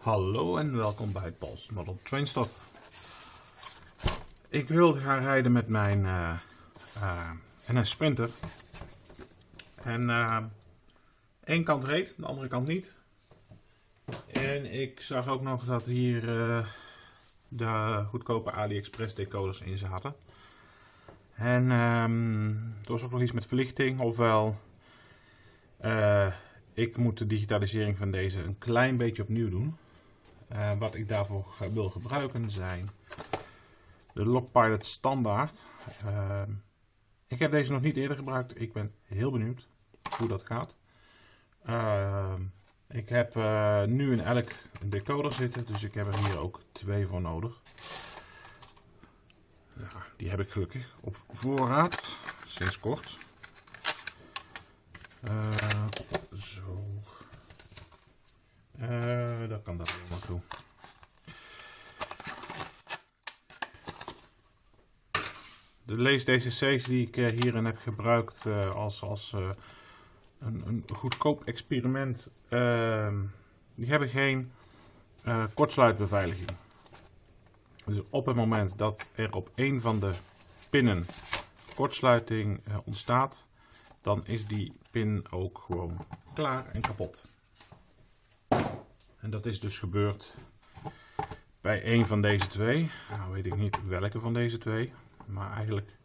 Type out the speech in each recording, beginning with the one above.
Hallo en welkom bij Paul's Model Train Stop. Ik wilde gaan rijden met mijn uh, uh, NS Sprinter. En uh, één kant reed, de andere kant niet. En ik zag ook nog dat hier de goedkope AliExpress decoders in zaten. En um, er was ook nog iets met verlichting, ofwel ik moet de digitalisering van deze een klein beetje opnieuw doen. Uh, wat ik daarvoor wil gebruiken zijn de Lockpilot standaard. Uh, ik heb deze nog niet eerder gebruikt. Ik ben heel benieuwd hoe dat gaat. Uh, ik heb nu in elk decoder zitten, dus ik heb er hier ook twee voor nodig. Ja, die heb ik gelukkig op voorraad, sinds kort. zo. Uh, dat kan daar wel naartoe. De lees DCC's die ik eh, hierin heb gebruikt uh, als, als een, een, goedkoop experiment, ehm, die hebben geen kortsluitbeveiliging. Dus op het moment dat er op een van de pinnen kortsluiting ontstaat, dan is die pin ook gewoon klaar en kapot. En dat is dus gebeurd bij een van deze twee. Nou weet ik niet welke van deze twee. Maar eigenlijk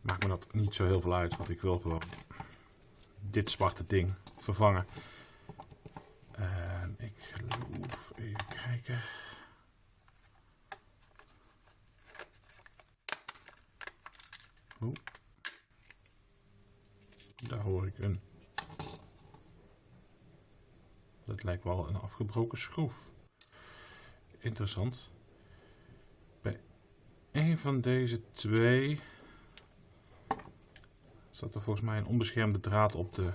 maakt me dat niet zo heel veel uit. Want ik wil gewoon dit zwarte ding vervangen. En ik geloof, even kijken. Daar hoor ik een dat lijkt wel een afgebroken schroef. Interessant. Bij een van deze twee zat er volgens mij een onbeschermde draad op de,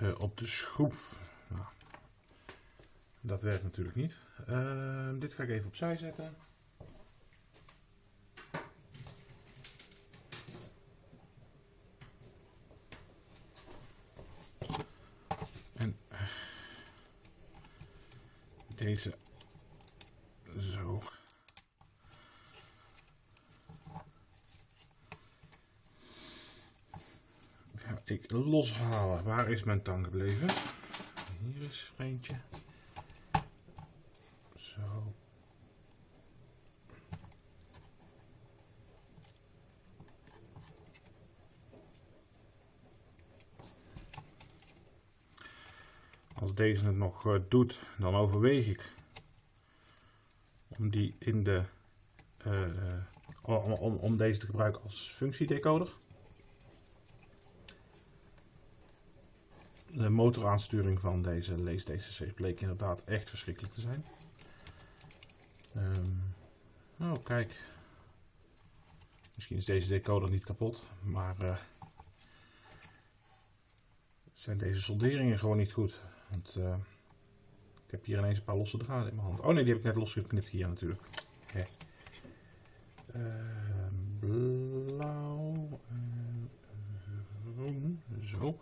uh, op de schroef. Nou, dat werkt natuurlijk niet. Uh, dit ga ik even opzij zetten. Deze zo. Ga ik loshalen. Waar is mijn tang gebleven? Hier is er eentje. Zo. Als deze het nog uh, doet, dan overweeg ik om die in de uh, om, om, om, deze te gebruiken als functiedecoder. De motoraansturing van deze lees bleek inderdaad echt verschrikkelijk te zijn. Um, oh, kijk. Misschien is deze decoder niet kapot, maar zijn deze solderingen gewoon niet goed. Want, uh, ik heb hier ineens een paar losse draden in mijn hand. Oh nee, die heb ik net losgeknipt hier natuurlijk. Ehm, blauw. Uh, zo.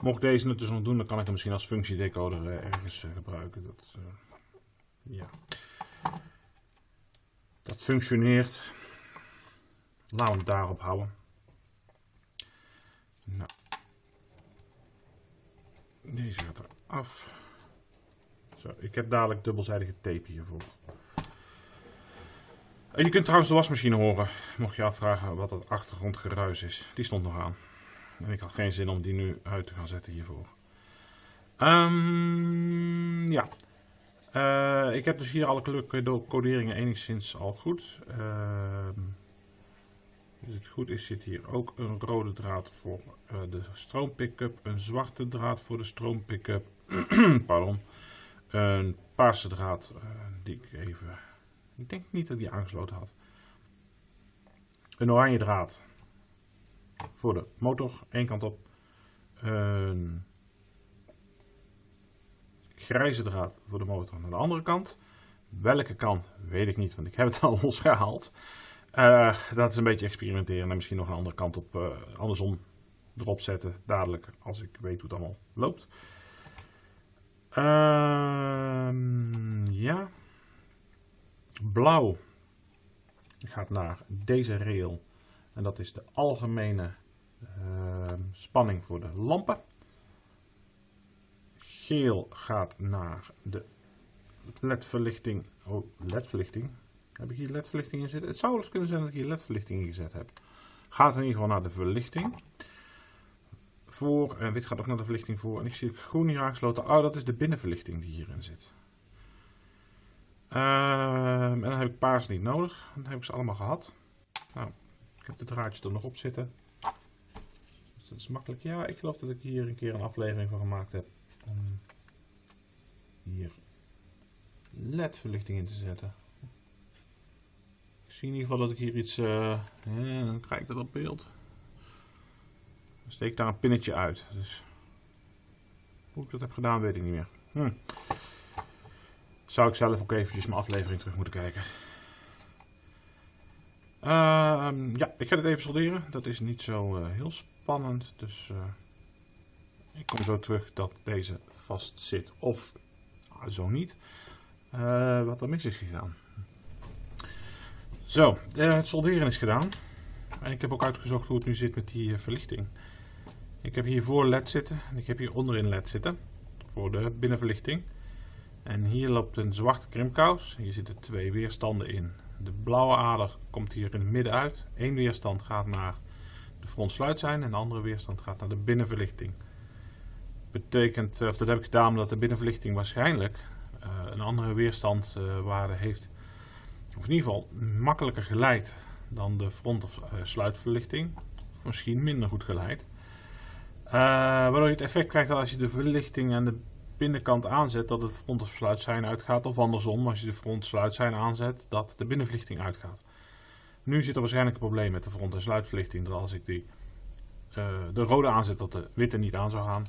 Mocht deze het dus nog doen, dan kan ik hem misschien als functiedecoder uh, ergens gebruiken. Dat, ja. dat functioneert. Laten we het daarop houden. Nou. Deze gaat er af. Zo, ik heb dadelijk dubbelzijdige tape hiervoor. Je kunt trouwens de wasmachine horen, mocht je afvragen wat het achtergrondgeruis is. Die stond nog aan. En ik had geen zin om die nu uit te gaan zetten hiervoor. Um, ja. Uh, ik heb dus hier alle coderingen enigszins al goed. Uh, als het goed is zit hier ook een rode draad voor uh, de stroompickup. Een zwarte draad voor de stroompickup. Pardon. Een paarse draad uh, die ik even... Ik denk niet dat die aangesloten had. Een oranje draad voor de motor, één kant op. Een grijze draad voor de motor naar de andere kant. Welke kant, weet ik niet, want ik heb het al losgehaald. Uh, dat is een beetje experimenteren en misschien nog een andere kant op, uh, andersom erop zetten dadelijk als ik weet hoe het allemaal loopt. Um, blauw gaat naar deze rail. En dat is de algemene uh, spanning voor de lampen. Geel gaat naar de ledverlichting. Oh, ledverlichting. Heb ik hier ledverlichting in zitten? Het zou wel eens kunnen zijn dat ik hier ledverlichting in gezet heb. Gaat in ieder geval naar de verlichting. Voor, en wit gaat ook naar de verlichting voor. En ik zie groen hier aangesloten. Oh, dat is de binnenverlichting die hierin zit. Ehm, en dan heb ik paars niet nodig. Dan heb ik ze allemaal gehad. Nou, ik heb de draadjes er nog op zitten. Dus dat is makkelijk. Ja, ik geloof dat ik hier een keer een aflevering van gemaakt heb. Om hier LED-verlichting in te zetten. In ieder geval dat ik hier iets... Uh, dan krijg ik dat op beeld. Dan steek daar een pinnetje uit. Dus hoe ik dat heb gedaan weet ik niet meer. Hm. Zou ik zelf ook eventjes mijn aflevering terug moeten kijken. Uh, ja, ik ga het even solderen. Dat is niet zo uh, heel spannend. Dus ik kom zo terug dat deze vast zit. Of zo niet. Wat er mis is gegaan. Zo, het solderen is gedaan. En ik heb ook uitgezocht hoe het nu zit met die verlichting. Ik heb hier voor LED zitten. En ik heb hier onderin LED zitten. Voor de binnenverlichting. En hier loopt een zwarte krimpkous. Hier zitten twee weerstanden in. De blauwe ader komt hier in het midden uit. Eén weerstand gaat naar de frontsluitzijn en de andere weerstand gaat naar de binnenverlichting. Betekent, of dat heb ik gedaan omdat de binnenverlichting waarschijnlijk een andere weerstandwaarde uh, heeft. Of in ieder geval makkelijker geleid dan de front- of uh, sluitverlichting. Misschien minder goed geleid. Uh, waardoor je het effect krijgt dat als je de verlichting en de binnenkant aanzet dat het front- of sluitzijn uitgaat. Of andersom, als je de front- sluitzijn aanzet, dat de binnenverlichting uitgaat. Nu zit er waarschijnlijk een probleem met de front- en sluitverlichting. Dat als ik die, uh, de rode aanzet, dat de witte niet aan zou gaan.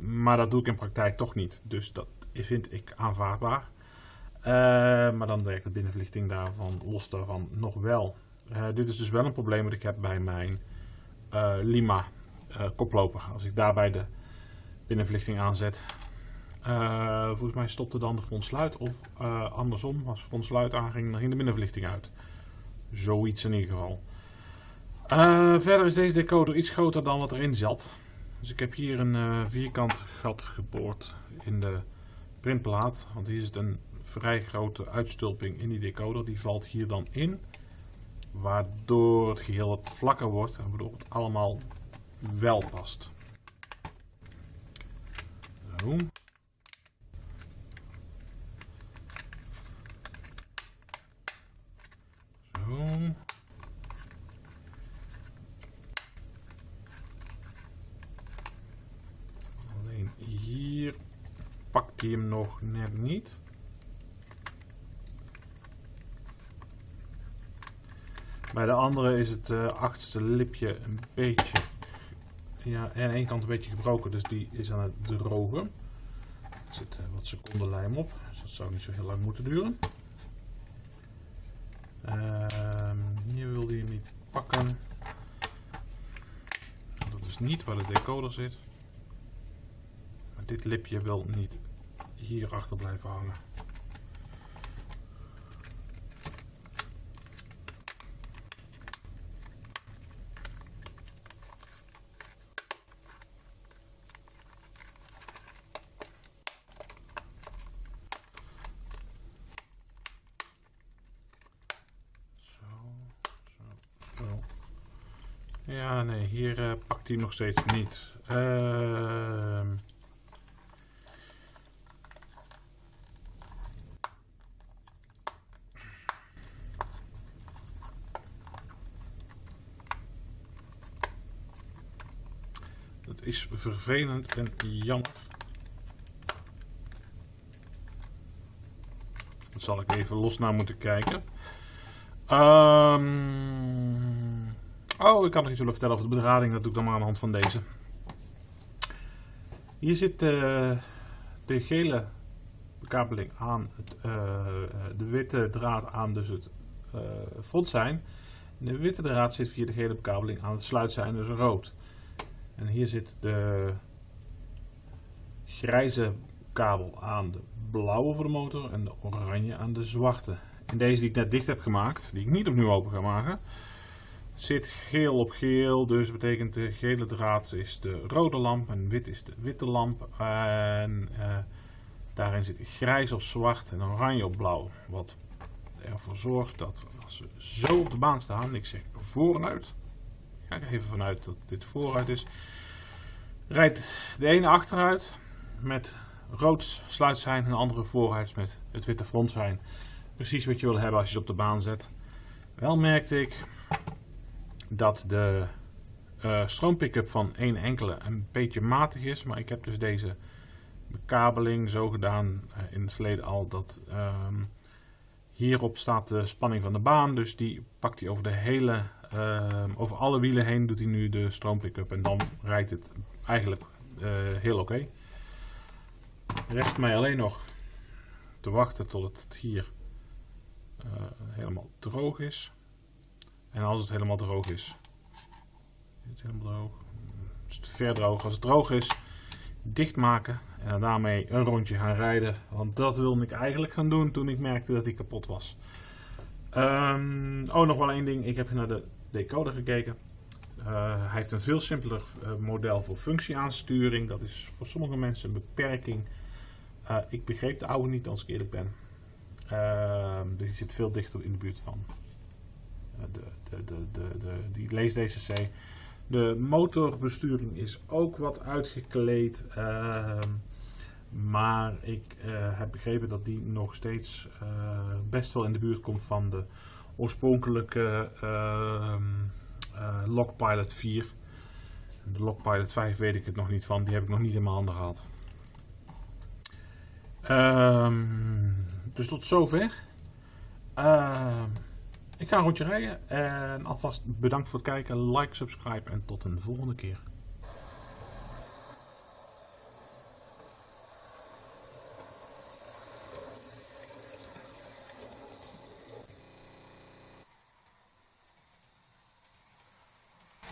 Maar dat doe ik in praktijk toch niet. Dus dat vind ik aanvaardbaar. Uh, maar dan werkt de binnenverlichting daarvan los daarvan nog wel. Uh, dit is dus wel een probleem wat ik heb bij mijn Lima koploper. Als ik daarbij de binnenverlichting aanzet, volgens mij stopte dan de frontsluit. Of uh, andersom, als frontsluit aanging, dan ging de binnenverlichting uit. Zoiets in ieder geval. Verder is deze decoder iets groter dan wat erin zat. Dus ik heb hier een vierkant gat geboord in de printplaat. Want hier zit een vrij grote uitstulping in die decoder. Die valt hier dan in. Waardoor het geheel wat vlakker wordt. En waardoor het allemaal wel past. Zo. Alleen hier pakt hij hem nog net niet. Bij de andere is het uh, achtste lipje een beetje, ja, aan één kant een beetje gebroken, dus die is aan het drogen. Er zit uh, wat seconden lijm op, dus dat zou niet zo heel lang moeten duren. Uh, hier wil hij hem niet pakken. Dat is niet waar de decoder zit. Maar dit lipje wil niet hier achter blijven hangen. Ja, nee, hier uh, pakt hij nog steeds niet. Uh, dat is vervelend en jammer. Dat zal ik even los naar moeten kijken. Um, Oh, ik kan nog iets willen vertellen over de bedrading. Dat doe ik dan maar aan de hand van deze. Hier zit uh, de gele bekabeling aan het, uh, de witte draad aan dus het uh, frontzijn. En de witte draad zit via de gele bekabeling aan het sluitzijn, dus rood. En hier zit de grijze kabel aan de blauwe voor de motor en de oranje aan de zwarte. In deze die ik net dicht heb gemaakt, die ik niet opnieuw open ga maken, zit geel op geel. Dus betekent de gele draad is de rode lamp en wit is de witte lamp. En uh, daarin zit grijs op zwart en oranje op blauw. Wat ervoor zorgt dat als we zo op de baan staan, ik zeg vooruit, ga ik even vanuit dat dit vooruit is, rijdt de ene achteruit met rood sluitsein en de andere vooruit met het witte frontzijn. Precies wat je wil hebben als je ze op de baan zet. Wel merkte ik dat de uh, stroompickup van één enkele een beetje matig is. Maar ik heb dus deze bekabeling zo gedaan uh, in het verleden al dat uh, hierop staat de spanning van de baan. Dus die pakt hij over de hele, ehm, over alle wielen heen doet hij nu de stroompickup. En dan rijdt het eigenlijk eh, heel oké. Rest mij alleen nog te wachten tot het hier helemaal droog is. En als het helemaal droog is. Is het helemaal droog? Is het ver droog? Als het droog is, dichtmaken. En daarmee een rondje gaan rijden. Want dat wilde ik eigenlijk gaan doen toen ik merkte dat hij kapot was. Um, oh, nog wel één ding. Ik heb naar de decoder gekeken. Uh, hij heeft een veel simpeler uh, model voor functieaansturing. Dat is voor sommige mensen een beperking. Uh, ik begreep de oude niet als ik eerlijk ben. Ehm, dus die zit veel dichter in de buurt van de, de, de, de, die lees-DCC. De motorbesturing is ook wat uitgekleed. Uh, maar ik uh, heb begrepen dat die nog steeds uh, best wel in de buurt komt van de oorspronkelijke ehm, eh, Lockpilot 4. De Lockpilot 5 weet ik het nog niet van. Die heb ik nog niet in mijn handen gehad. Um, dus tot zover. Ik ga een rondje rijden en alvast bedankt voor het kijken, like, subscribe en tot een volgende keer.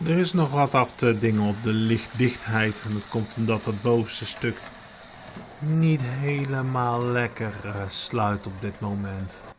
Er is nog wat af te dingen op de lichtdichtheid en dat komt omdat het bovenste stuk niet helemaal lekker uh, sluit op dit moment.